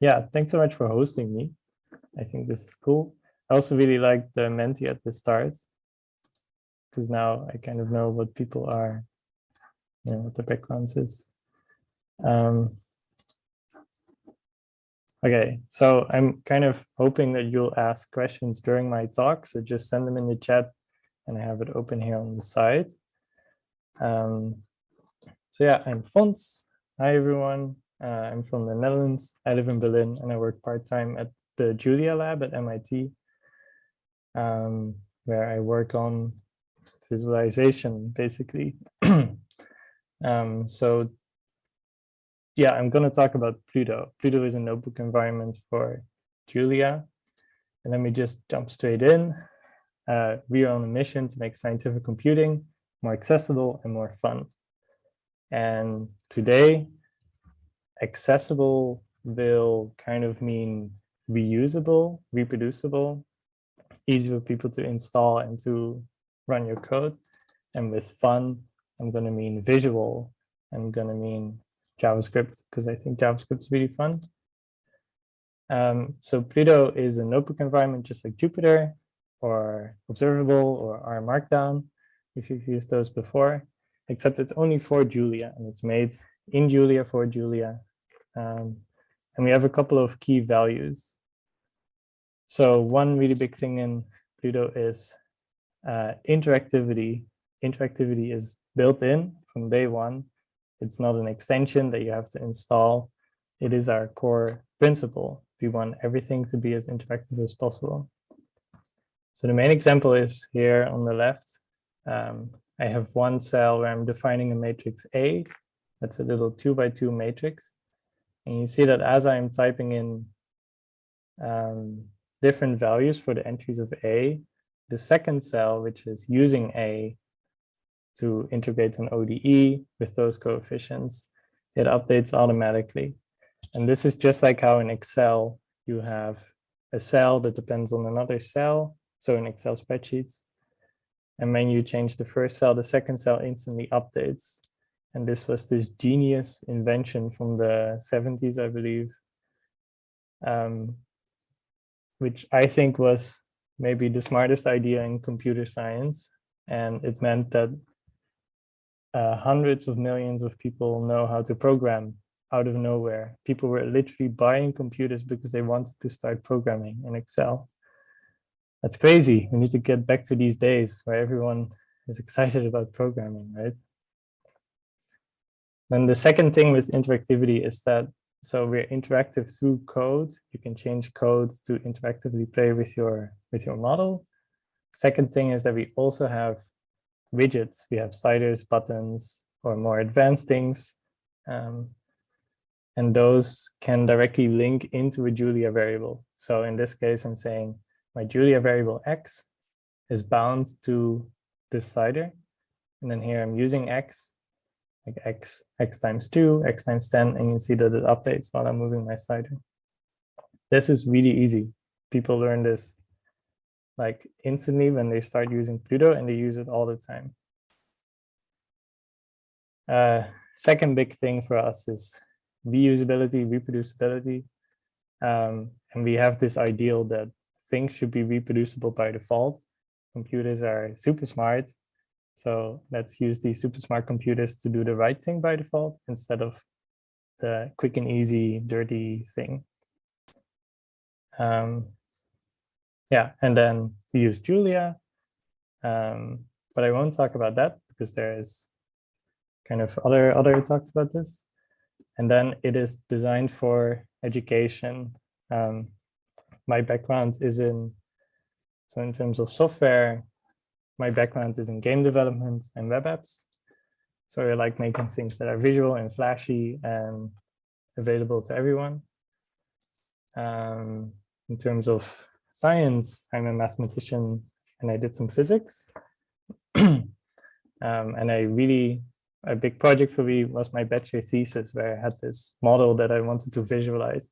yeah, thanks so much for hosting me. I think this is cool. I also really like the Menti at the start because now I kind of know what people are, you know, what the backgrounds is. Um, okay, so I'm kind of hoping that you'll ask questions during my talk, so just send them in the chat and I have it open here on the side. Um, so yeah, I'm Fons. Hi, everyone. Uh, I'm from the Netherlands. I live in Berlin and I work part-time at the Julia Lab at MIT, um, where I work on visualization, basically. um, so yeah, I'm going to talk about Pluto. Pluto is a notebook environment for Julia. And let me just jump straight in. Uh, we are on a mission to make scientific computing more accessible and more fun. And today, accessible will kind of mean reusable, reproducible, easy for people to install and to run your code. And with fun, I'm going to mean visual. I'm going to mean JavaScript because I think JavaScript is really fun. Um, so Pluto is a notebook environment just like Jupyter or Observable or R Markdown, if you've used those before, except it's only for Julia and it's made in Julia for Julia. Um, and we have a couple of key values. So one really big thing in Pluto is uh, interactivity. Interactivity is built in from day one. It's not an extension that you have to install. It is our core principle. We want everything to be as interactive as possible. So the main example is here on the left. Um, I have one cell where I'm defining a matrix A. That's a little two by two matrix. And you see that as I'm typing in um, different values for the entries of A, the second cell, which is using A to integrate an ODE with those coefficients, it updates automatically. And this is just like how in Excel, you have a cell that depends on another cell so in Excel spreadsheets. And when you change the first cell, the second cell instantly updates. And this was this genius invention from the 70s, I believe, um, which I think was maybe the smartest idea in computer science. And it meant that uh, hundreds of millions of people know how to program out of nowhere. People were literally buying computers because they wanted to start programming in Excel. That's crazy. We need to get back to these days where everyone is excited about programming, right? Then the second thing with interactivity is that so we're interactive through code. You can change code to interactively play with your with your model. Second thing is that we also have widgets. We have sliders, buttons, or more advanced things. Um, and those can directly link into a Julia variable. So in this case, I'm saying my Julia variable x is bound to this slider. And then here I'm using x, like x, x times 2, x times 10, and you see that it updates while I'm moving my slider. This is really easy. People learn this like instantly when they start using Pluto and they use it all the time. Uh, second big thing for us is reusability, reproducibility. Um, and we have this ideal that things should be reproducible by default. Computers are super smart. So let's use these super smart computers to do the right thing by default instead of the quick and easy, dirty thing. Um, yeah, and then we use Julia. Um, but I won't talk about that because there is kind of other other talks about this. And then it is designed for education. Um, my background is in, so in terms of software, my background is in game development and web apps. So I like making things that are visual and flashy and available to everyone. Um, in terms of science, I'm a mathematician and I did some physics. um, and I really, a big project for me was my bachelor thesis where I had this model that I wanted to visualize,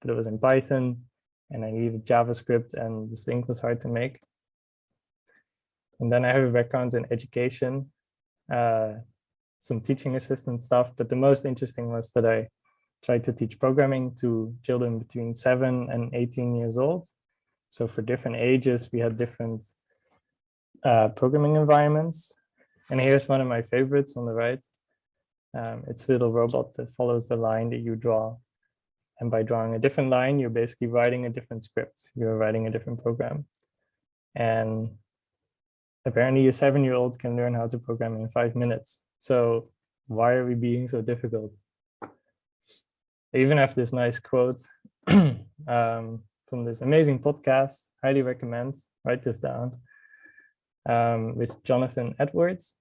but it was in Python and I needed JavaScript and this thing was hard to make. And then I have a background in education, uh, some teaching assistant stuff, but the most interesting was that I tried to teach programming to children between seven and 18 years old. So for different ages, we had different uh, programming environments. And here's one of my favorites on the right. Um, it's a little robot that follows the line that you draw. And by drawing a different line, you're basically writing a different script. You're writing a different program. And apparently a seven-year-old can learn how to program in five minutes. So why are we being so difficult? I even have this nice quote um, from this amazing podcast, highly recommend, write this down, um, with Jonathan Edwards.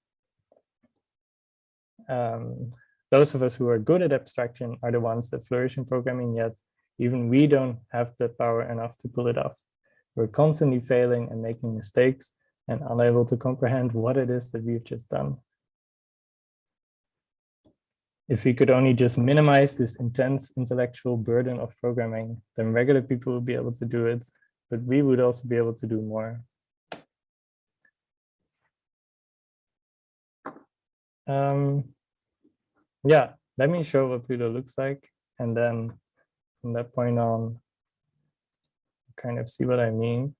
Um, those of us who are good at abstraction are the ones that flourish in programming yet even we don't have the power enough to pull it off. We're constantly failing and making mistakes and unable to comprehend what it is that we've just done. If we could only just minimize this intense intellectual burden of programming, then regular people would be able to do it, but we would also be able to do more. Um, yeah, let me show what Pluto looks like. And then from that point on, kind of see what I mean.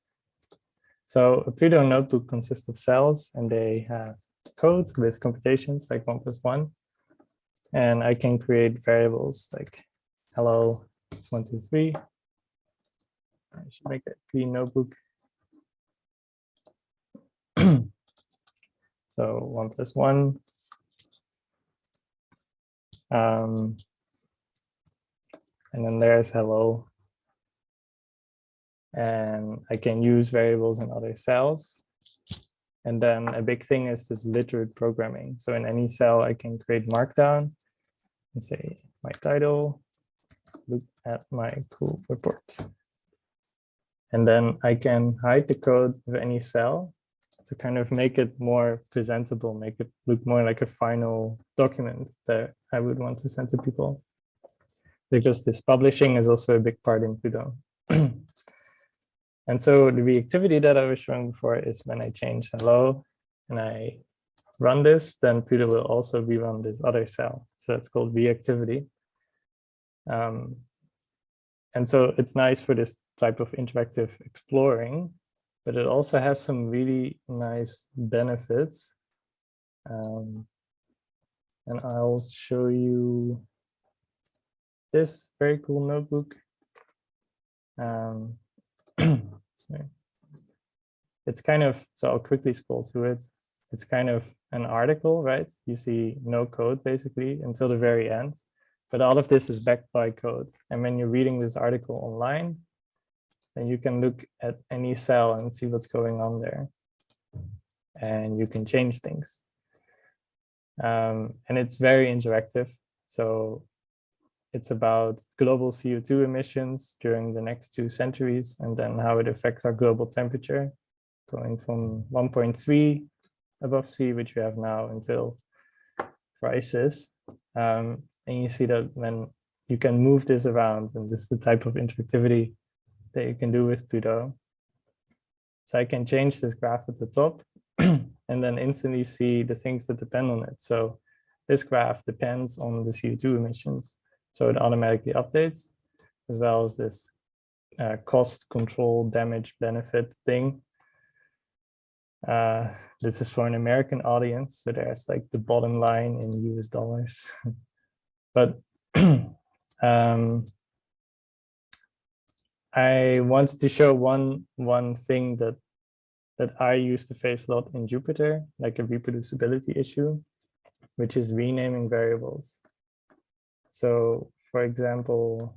So a Pluto notebook consists of cells and they have code with computations like one plus one. And I can create variables like hello, it's one, two, three. I should make a clean notebook. so one plus one. Um, and then there's hello. And I can use variables in other cells. And then a big thing is this literate programming. So in any cell, I can create markdown and say my title, look at my cool report. And then I can hide the code of any cell to kind of make it more presentable, make it look more like a final document that I would want to send to people. Because this publishing is also a big part in Pluto. And so the reactivity that I was showing before is when I change hello and I run this, then Pluto will also rerun this other cell. So it's called reactivity. Um, and so it's nice for this type of interactive exploring, but it also has some really nice benefits. Um, and I'll show you this very cool notebook. Um, it's kind of, so I'll quickly scroll through it. It's kind of an article, right? You see no code basically until the very end, but all of this is backed by code. And when you're reading this article online, then you can look at any cell and see what's going on there. And you can change things. Um, and it's very interactive. So it's about global CO2 emissions during the next two centuries and then how it affects our global temperature going from 1.3 above sea, which we have now until crisis. Um, and you see that when you can move this around and this is the type of interactivity that you can do with Pluto. So I can change this graph at the top and then instantly see the things that depend on it. So this graph depends on the CO2 emissions. So it automatically updates as well as this uh, cost control damage benefit thing. Uh, this is for an American audience, so there's like the bottom line in US dollars. but um, I wanted to show one one thing that that I used to face a lot in Jupyter, like a reproducibility issue, which is renaming variables. So for example,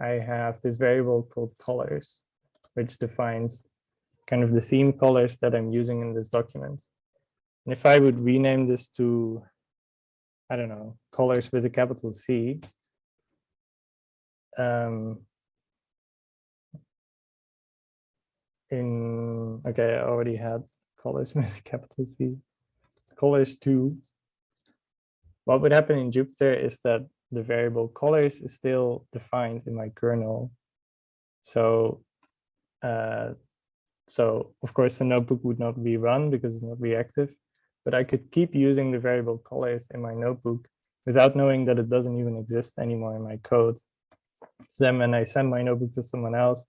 I have this variable called colors, which defines kind of the theme colors that I'm using in this document. And if I would rename this to, I don't know, colors with a capital C, um, in, okay, I already had colors with a capital C, colors 2, what would happen in Jupyter is that the variable colors is still defined in my kernel. So, uh, so of course the notebook would not be run because it's not reactive, but I could keep using the variable colors in my notebook without knowing that it doesn't even exist anymore in my code. So then when I send my notebook to someone else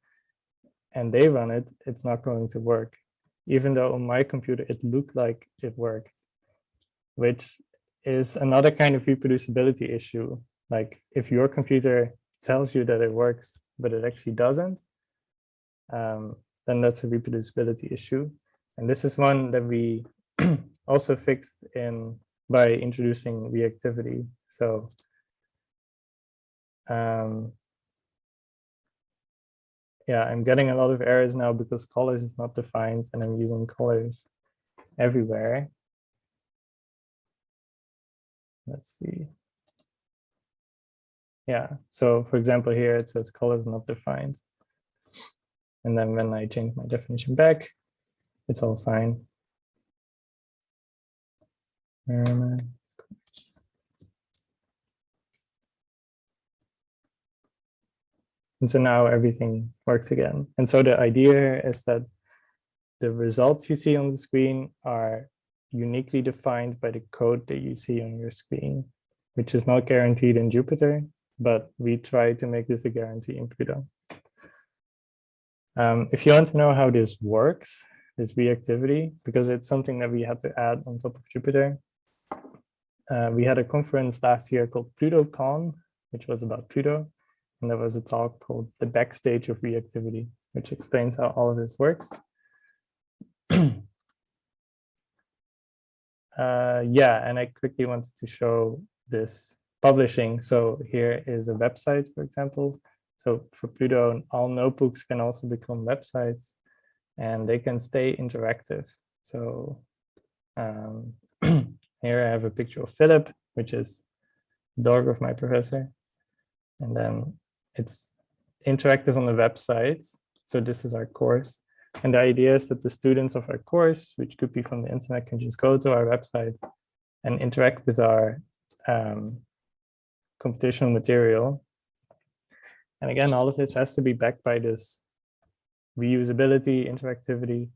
and they run it, it's not going to work. Even though on my computer, it looked like it worked, which is another kind of reproducibility issue. Like if your computer tells you that it works, but it actually doesn't, um, then that's a reproducibility issue. And this is one that we also fixed in by introducing reactivity. So um, yeah, I'm getting a lot of errors now because colors is not defined and I'm using colors everywhere. Let's see. Yeah, so for example, here it says colors not defined. And then when I change my definition back, it's all fine. Um, and so now everything works again. And so the idea is that the results you see on the screen are uniquely defined by the code that you see on your screen, which is not guaranteed in Jupyter, but we try to make this a guarantee in Pluto. Um, if you want to know how this works, this reactivity, because it's something that we had to add on top of Jupyter, uh, we had a conference last year called PlutoCon, which was about Pluto. And there was a talk called The Backstage of Reactivity, which explains how all of this works. uh, yeah, and I quickly wanted to show this publishing. So here is a website, for example. So for Pluto, all notebooks can also become websites and they can stay interactive. So um, Here I have a picture of Philip, which is dog of my professor. And then it's interactive on the website. So this is our course. And the idea is that the students of our course, which could be from the internet, can just go to our website and interact with our um, computational material. And again, all of this has to be backed by this reusability, interactivity.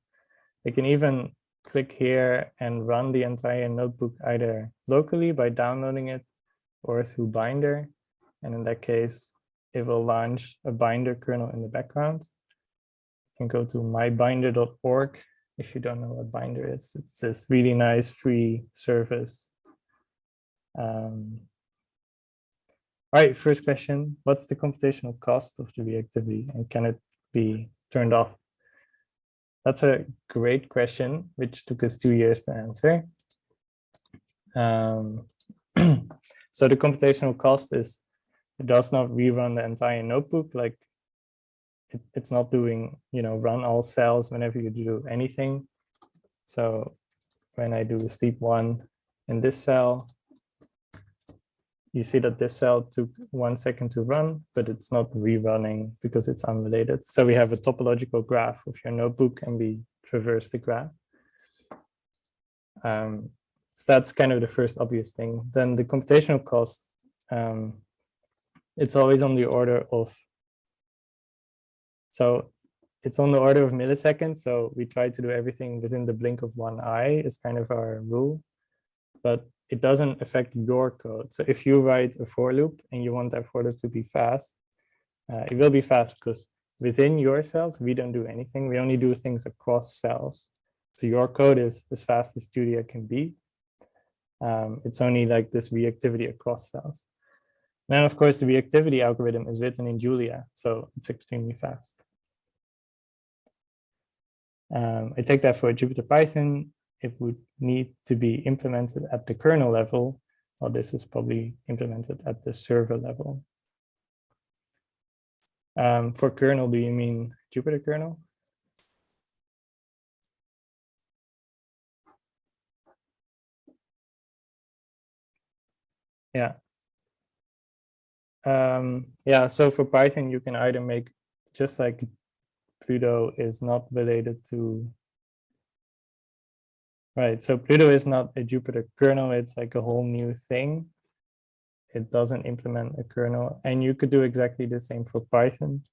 They can even click here and run the entire notebook either locally by downloading it or through Binder. And in that case, it will launch a Binder kernel in the background. Can go to mybinder.org if you don't know what Binder is. It's this really nice free service. Um, all right, first question, what's the computational cost of the reactivity and can it be turned off? That's a great question, which took us two years to answer. Um, so the computational cost is it does not rerun the entire notebook. Like it, it's not doing, you know, run all cells whenever you do anything. So when I do sleep one in this cell, you see that this cell took one second to run, but it's not rerunning because it's unrelated. So we have a topological graph of your notebook and we traverse the graph. Um, so that's kind of the first obvious thing. Then the computational cost, um, it's always on the order of, so it's on the order of milliseconds. So we try to do everything within the blink of one eye is kind of our rule. But it doesn't affect your code. So if you write a for loop and you want that for loop to be fast, uh, it will be fast because within your cells, we don't do anything. We only do things across cells. So your code is as fast as Julia can be. Um, it's only like this reactivity across cells. Then, of course, the reactivity algorithm is written in Julia, so it's extremely fast. Um, I take that for Jupyter Python it would need to be implemented at the kernel level, while this is probably implemented at the server level. Um, for kernel, do you mean Jupyter kernel? Yeah. Um, yeah, so for Python, you can either make, just like Pluto is not related to Right, so Pluto is not a Jupyter kernel, it's like a whole new thing. It doesn't implement a kernel, and you could do exactly the same for Python.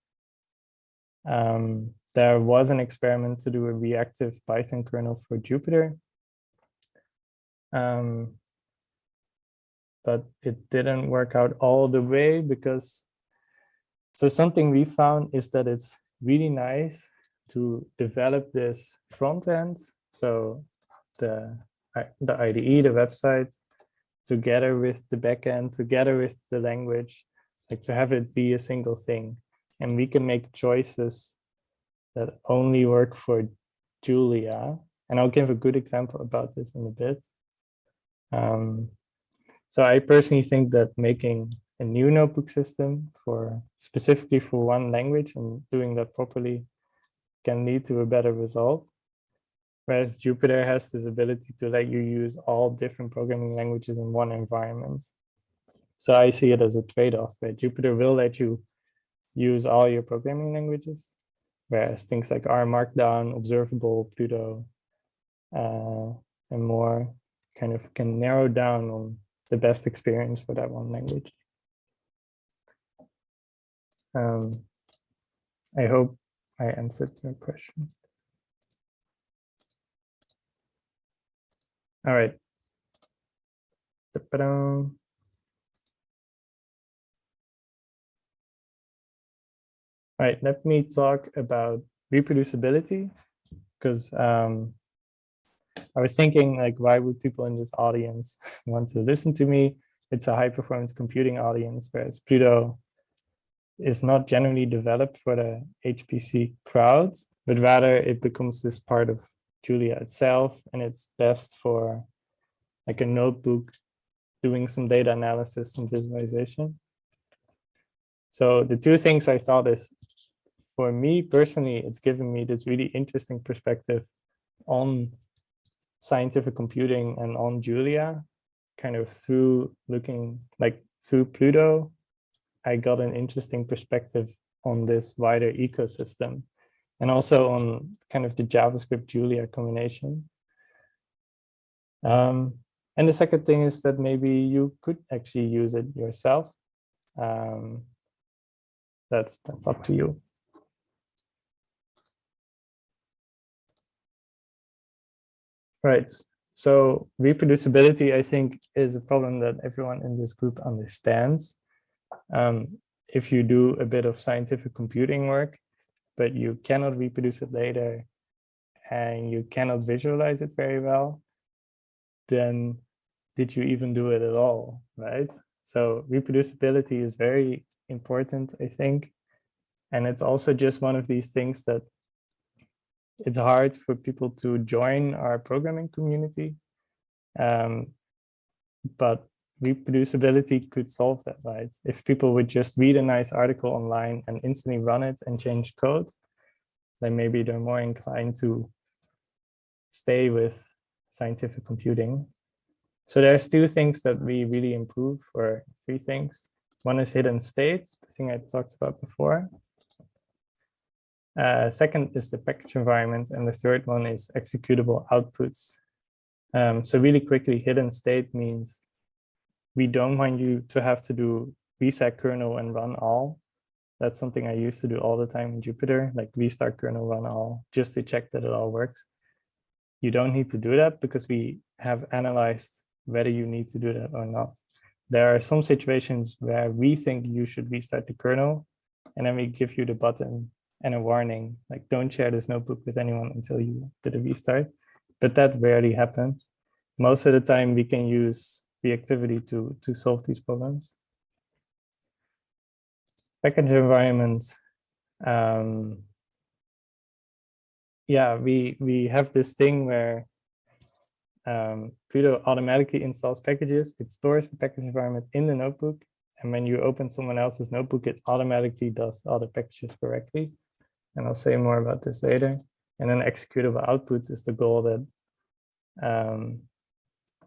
Um, there was an experiment to do a reactive Python kernel for Jupyter. Um, but it didn't work out all the way because so something we found is that it's really nice to develop this front end. So the, the IDE, the website, together with the backend, together with the language, like to have it be a single thing. And we can make choices that only work for Julia. And I'll give a good example about this in a bit. Um, so I personally think that making a new notebook system for specifically for one language and doing that properly can lead to a better result. Whereas Jupyter has this ability to let you use all different programming languages in one environment. So I see it as a trade-off where Jupyter will let you use all your programming languages, whereas things like R Markdown, Observable, Pluto, uh, and more kind of can narrow down on the best experience for that one language. Um, I hope I answered your question. All right. All right, let me talk about reproducibility because um, I was thinking like, why would people in this audience want to listen to me? It's a high performance computing audience, whereas Pluto is not generally developed for the HPC crowds, but rather it becomes this part of Julia itself, and it's best for like a notebook doing some data analysis and visualization. So the two things I thought is, for me personally, it's given me this really interesting perspective on scientific computing and on Julia, kind of through looking like through Pluto I got an interesting perspective on this wider ecosystem and also on kind of the JavaScript Julia combination. Um, and the second thing is that maybe you could actually use it yourself. Um, that's that's up to you. Right. So reproducibility, I think, is a problem that everyone in this group understands um, if you do a bit of scientific computing work, but you cannot reproduce it later and you cannot visualize it very well, then did you even do it at all, right? So reproducibility is very important, I think. And it's also just one of these things that it's hard for people to join our programming community. Um, but reproducibility could solve that, right? If people would just read a nice article online and instantly run it and change code, then maybe they're more inclined to stay with scientific computing. So there's two things that we really improve, or three things. One is hidden states, the thing I talked about before. Uh, second is the package environment, and the third one is executable outputs. Um, so really quickly, hidden state means we don't want you to have to do reset kernel and run all. That's something I used to do all the time in Jupyter, like restart kernel, run all, just to check that it all works. You don't need to do that because we have analyzed whether you need to do that or not. There are some situations where we think you should restart the kernel, and then we give you the button and a warning, like don't share this notebook with anyone until you did a restart. But that rarely happens. Most of the time we can use reactivity to, to solve these problems. Package environment. Um, yeah, we, we have this thing where um, Pluto automatically installs packages. It stores the package environment in the notebook. And when you open someone else's notebook, it automatically does all the packages correctly. And I'll say more about this later. And then executable outputs is the goal that um,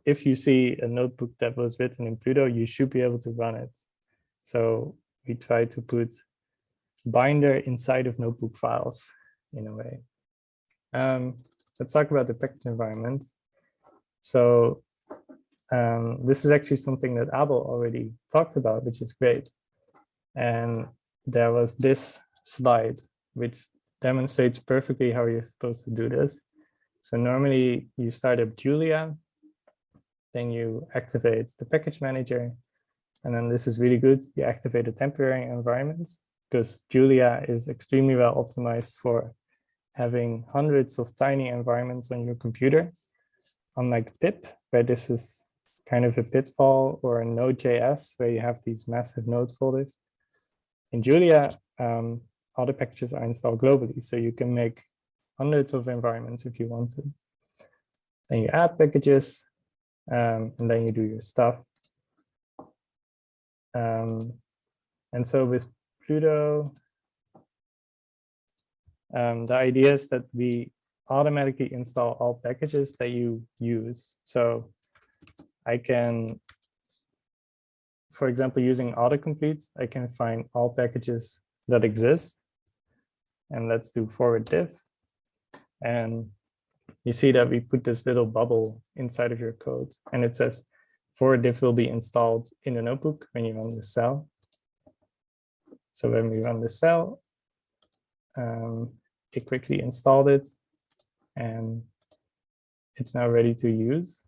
if you see a notebook that was written in Pluto, you should be able to run it. So we try to put binder inside of notebook files in a way. Um, let's talk about the package environment. So um, this is actually something that Abel already talked about, which is great. And there was this slide, which demonstrates perfectly how you're supposed to do this. So normally you start up Julia then you activate the package manager. And then this is really good. You activate a temporary environment because Julia is extremely well optimized for having hundreds of tiny environments on your computer, unlike pip, where this is kind of a pitfall, or a Node.js, where you have these massive node folders. In Julia, um, the packages are installed globally, so you can make hundreds of environments if you want to. Then you add packages, um, and then you do your stuff. Um, and so with Pluto, um, the idea is that we automatically install all packages that you use. So I can, for example, using autocomplete, I can find all packages that exist. And let's do ForwardDiff. And you see that we put this little bubble inside of your code and it says ForwardDiff will be installed in the notebook when you run the cell. So when we run the cell, um, it quickly installed it and it's now ready to use.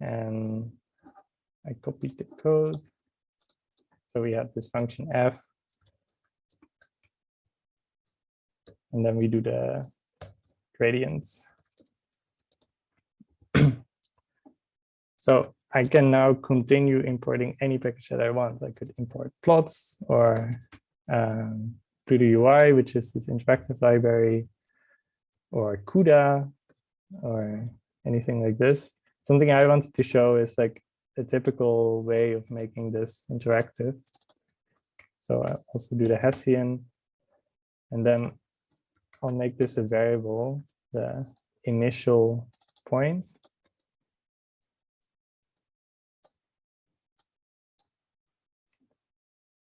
And I copied the code. So we have this function f. And then we do the gradients. so I can now continue importing any package that I want. I could import plots or um, Pluto UI, which is this interactive library, or CUDA, or anything like this. Something I wanted to show is like a typical way of making this interactive. So I also do the Hessian, and then I'll make this a variable, the initial points.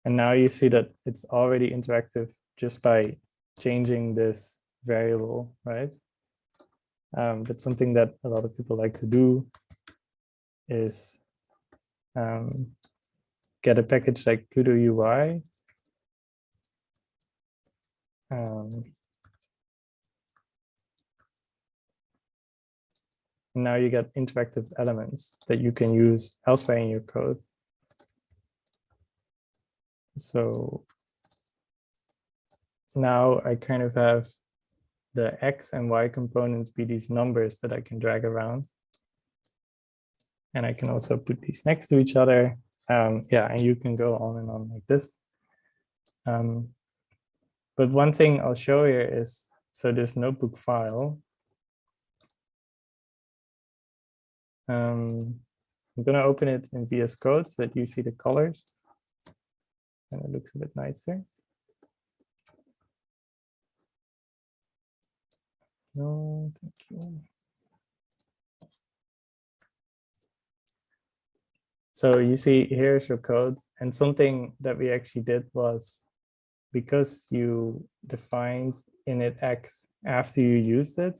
And now you see that it's already interactive just by changing this variable, right? Um, that's something that a lot of people like to do is um, get a package like Pluto UI. Um, now you get interactive elements that you can use elsewhere in your code. So now I kind of have the X and Y components be these numbers that I can drag around. And I can also put these next to each other. Um, yeah, and you can go on and on like this. Um, but one thing I'll show here is, so this notebook file. Um, I'm going to open it in VS Code so that you see the colors and it looks a bit nicer. No, thank you. So you see here's your code and something that we actually did was because you defined init x after you used it,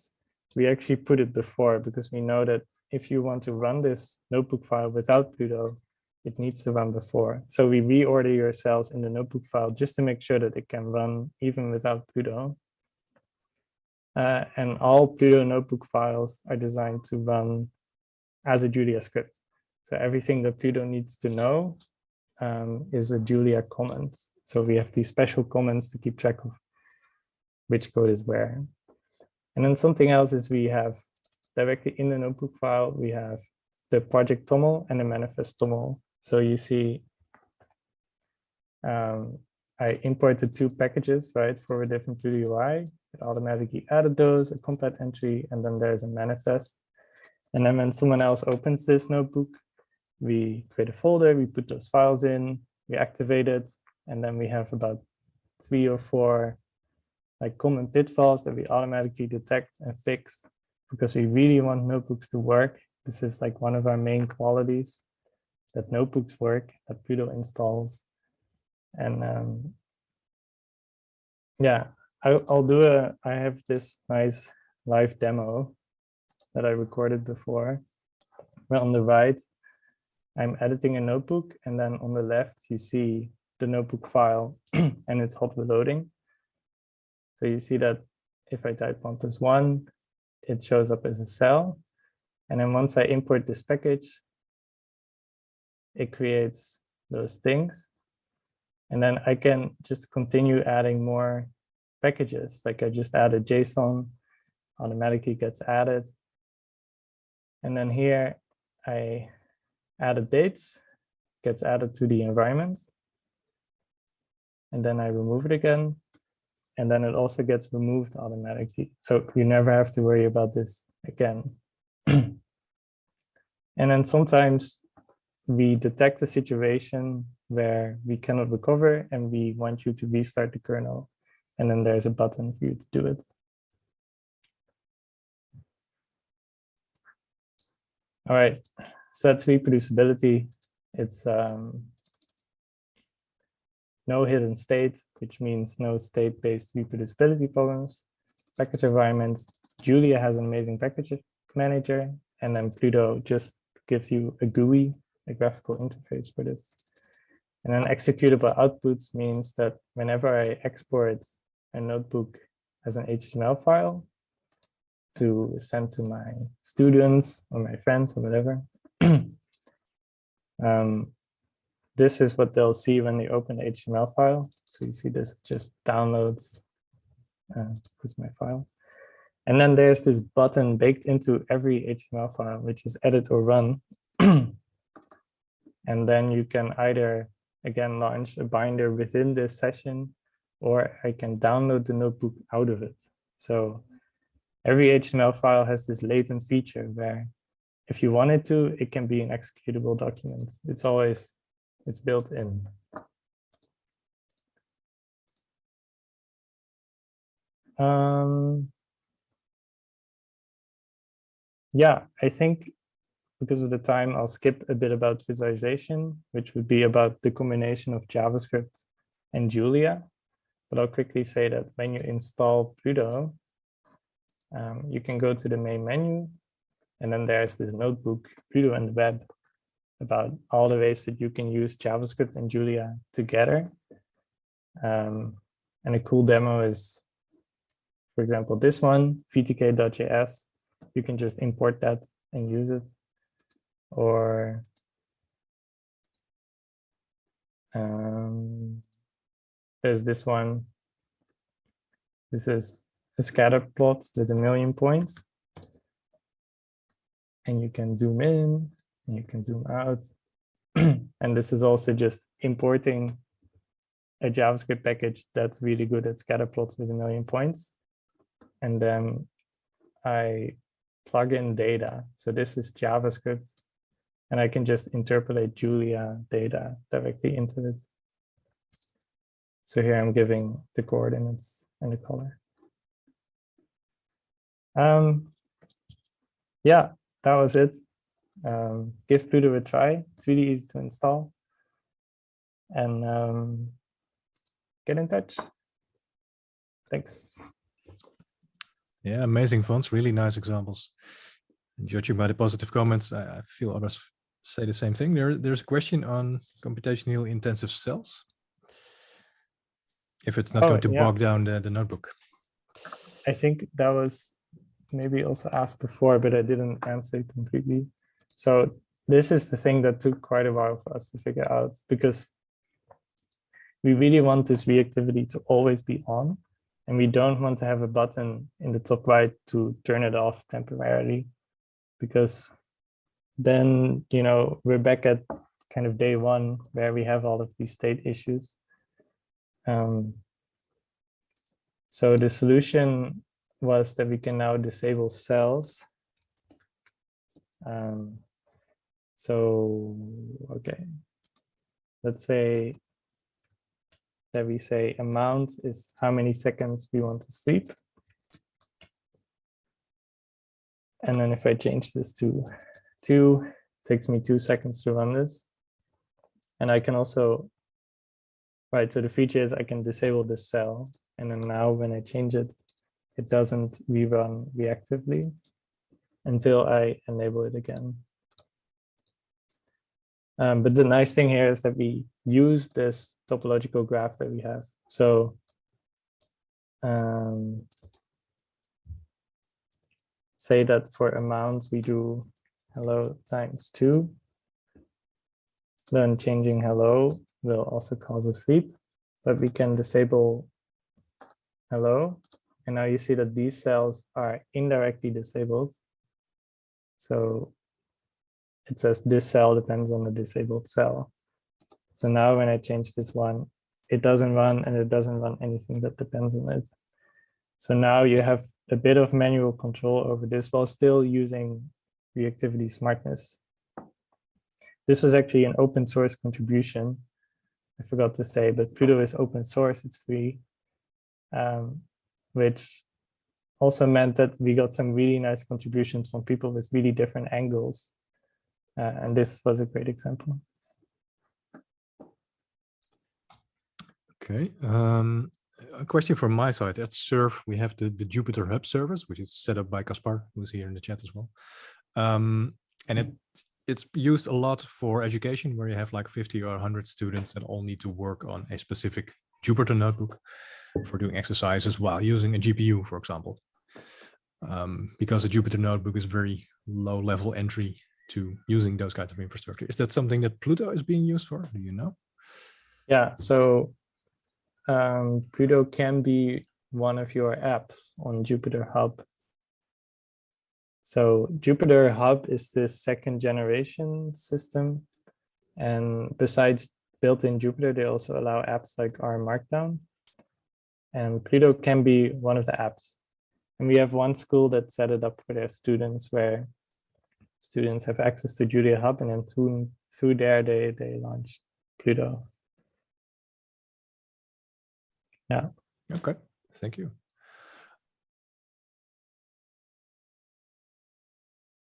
we actually put it before because we know that if you want to run this notebook file without Pluto, it needs to run before. So we reorder your cells in the notebook file just to make sure that it can run even without Pluto. Uh, and all Pluto notebook files are designed to run as a Julia script. So everything that Pluto needs to know um, is a Julia comment. So we have these special comments to keep track of which code is where. And then something else is we have directly in the notebook file, we have the project TOML and the manifest TOML. So you see, um, I imported two packages, right, ForwardDiff and Pluto UI. It automatically added those, a compat entry, and then there's a manifest. And then when someone else opens this notebook, we create a folder, we put those files in, we activate it, and then we have about three or four like common pitfalls that we automatically detect and fix because we really want notebooks to work. This is like one of our main qualities that notebooks work, that Pluto installs. And um, yeah, I, I'll do a, I have this nice live demo that I recorded before. Well, on the right, I'm editing a notebook and then on the left, you see the notebook file and it's hot reloading. So you see that if I type one plus one, it shows up as a cell. And then once I import this package, it creates those things. And then I can just continue adding more packages. Like I just added JSON, automatically gets added. And then here I added dates, gets added to the environment. And then I remove it again. And then it also gets removed automatically. So you never have to worry about this again. and then sometimes we detect a situation where we cannot recover and we want you to restart the kernel. And then there's a button for you to do it. All right, so that's reproducibility. It's um, no hidden state, which means no state-based reproducibility problems. Package environments, Julia has an amazing package manager, and then Pluto just gives you a GUI, a graphical interface for this. And then executable outputs means that whenever I export a notebook as an HTML file to send to my students or my friends or whatever, um, this is what they'll see when they open the HTML file. So you see this just downloads, uh, is my file. And then there's this button baked into every HTML file, which is edit or run. and then you can either again, launch a binder within this session, or I can download the notebook out of it. So every HTML file has this latent feature where if you wanted to, it can be an executable document. It's always, it's built in. Um, yeah, I think because of the time, I'll skip a bit about visualization, which would be about the combination of JavaScript and Julia. But I'll quickly say that when you install Pluto, um, you can go to the main menu, and then there's this notebook, Pluto and web, about all the ways that you can use JavaScript and Julia together. Um, and a cool demo is, for example, this one, vtk.js. You can just import that and use it or um, there's this one. This is a scatter plot with a million points. And you can zoom in you can zoom out. and this is also just importing a JavaScript package that's really good at scatter plots with a million points. And then I plug in data. So this is JavaScript and I can just interpolate Julia data directly into it. So here I'm giving the coordinates and the color. Um, yeah, that was it. Um, give Pluto a try. It's really easy to install. And um, get in touch. Thanks. Yeah, amazing Fons, really nice examples. And judging by the positive comments, I, I feel others say the same thing. There, there's a question on computationally intensive cells. If it's not oh, going to yeah. bog down the, the notebook. I think that was maybe also asked before, but I didn't answer it completely. So this is the thing that took quite a while for us to figure out because we really want this reactivity to always be on and we don't want to have a button in the top right to turn it off temporarily because then, you know, we're back at kind of day one where we have all of these state issues. Um, so the solution was that we can now disable cells. Um, so, okay, let's say that we say amount is how many seconds we want to sleep. And then if I change this to two, takes me two seconds to run this. And I can also, right, so the feature is I can disable this cell. And then now when I change it, it doesn't rerun reactively until I enable it again. Um, but the nice thing here is that we use this topological graph that we have. So um, say that for amounts we do hello times two. Then changing hello will also cause a sleep, but we can disable hello. And now you see that these cells are indirectly disabled. So it says this cell depends on the disabled cell. So now when I change this one, it doesn't run and it doesn't run anything that depends on it. So now you have a bit of manual control over this while still using reactivity smartness. This was actually an open source contribution. I forgot to say, but Pluto is open source, it's free, um, which also meant that we got some really nice contributions from people with really different angles. Uh, and this was a great example. Okay. Um, a question from my side. At Surf, we have the, the Jupyter Hub service, which is set up by Kaspar, who's here in the chat as well. Um, and it it's used a lot for education, where you have like 50 or 100 students that all need to work on a specific Jupyter notebook for doing exercises while using a GPU, for example. Um, because a Jupyter notebook is very low level entry to using those kinds of infrastructure. Is that something that Pluto is being used for? Do you know? Yeah, so um, Pluto can be one of your apps on Jupyter Hub. So Jupyter Hub is the second generation system. And besides built-in Jupyter, they also allow apps like R Markdown. And Pluto can be one of the apps. And we have one school that set it up for their students where students have access to Julia Hub and then through, through there they, they launched Pluto. Yeah. Okay, thank you.